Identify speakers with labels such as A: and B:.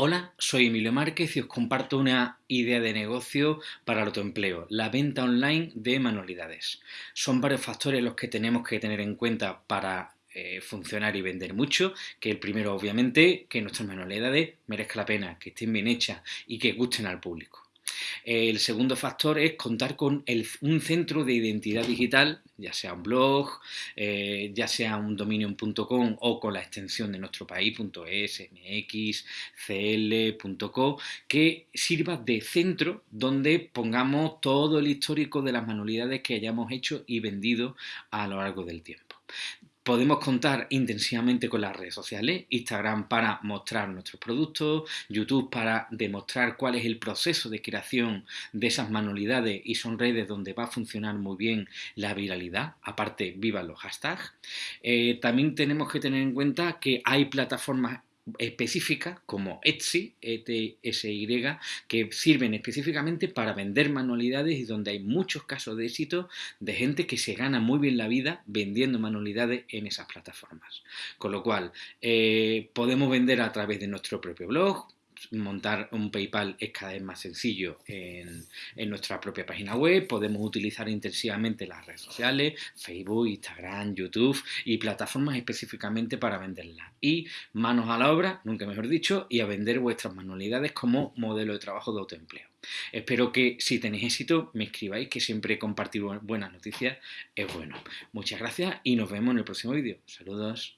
A: Hola, soy Emilio Márquez y os comparto una idea de negocio para el autoempleo, la venta online de manualidades. Son varios factores los que tenemos que tener en cuenta para eh, funcionar y vender mucho, que el primero obviamente que nuestras manualidades merezcan la pena, que estén bien hechas y que gusten al público. El segundo factor es contar con un centro de identidad digital, ya sea un blog, eh, ya sea un dominio.com o con la extensión de nuestro país.es, mx, cl.co, que sirva de centro donde pongamos todo el histórico de las manualidades que hayamos hecho y vendido a lo largo del tiempo. Podemos contar intensivamente con las redes sociales, Instagram para mostrar nuestros productos, YouTube para demostrar cuál es el proceso de creación de esas manualidades y son redes donde va a funcionar muy bien la viralidad, aparte viva los hashtags. Eh, también tenemos que tener en cuenta que hay plataformas específicas como Etsy, ETSY, que sirven específicamente para vender manualidades y donde hay muchos casos de éxito de gente que se gana muy bien la vida vendiendo manualidades en esas plataformas. Con lo cual, eh, podemos vender a través de nuestro propio blog, montar un PayPal es cada vez más sencillo en, nuestra propia página web, podemos utilizar intensivamente las redes sociales, Facebook, Instagram, YouTube y plataformas específicamente para venderlas. Y manos a la obra, nunca mejor dicho, y a vender vuestras manualidades como modelo de trabajo de autoempleo. Espero que si tenéis éxito me escribáis, que siempre compartir buenas noticias es bueno. Muchas gracias y nos vemos en el próximo vídeo. Saludos.